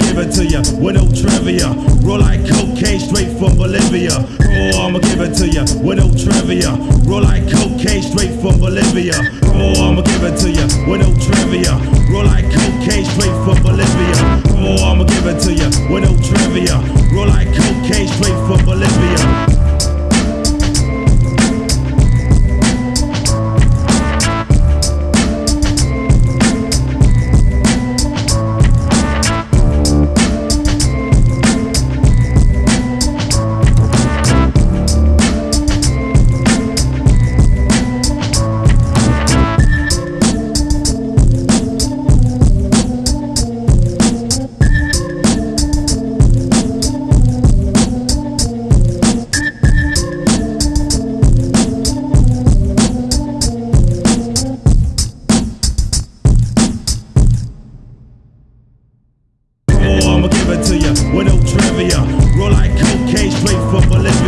with no trivia. Roll like cocaine straight from Bolivia. Oh, I'ma give it to ya with no trivia. Roll like cocaine straight from Bolivia. Oh, I'ma give it to ya with no I'ma give it to ya with no trivia. Roll like cocaine straight from Bolivia.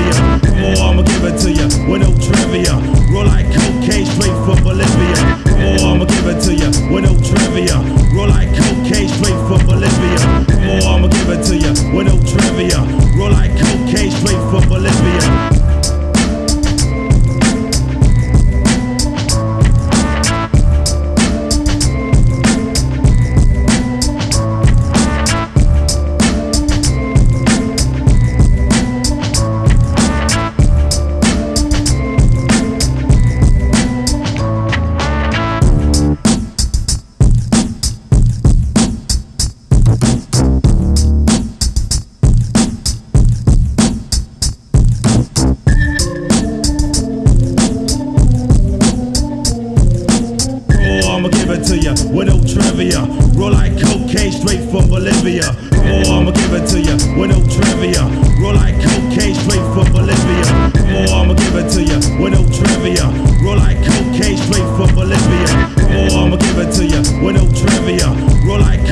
Trivia. Roll like cocaine straight from Bolivia. Oh, I'ma give it to ya with no trivia. Roll like cocaine straight from Bolivia. Oh, I'ma give it to ya with no trivia. Roll like cocaine straight from Bolivia. Oh, I'ma give it to ya with no trivia. Roll like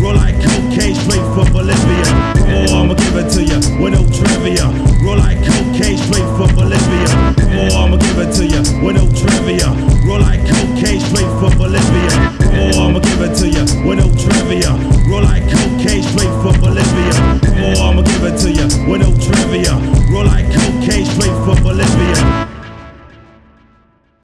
Roll like cocaine straight from Bolivia. Oh, I'ma give it to ya with no trivia.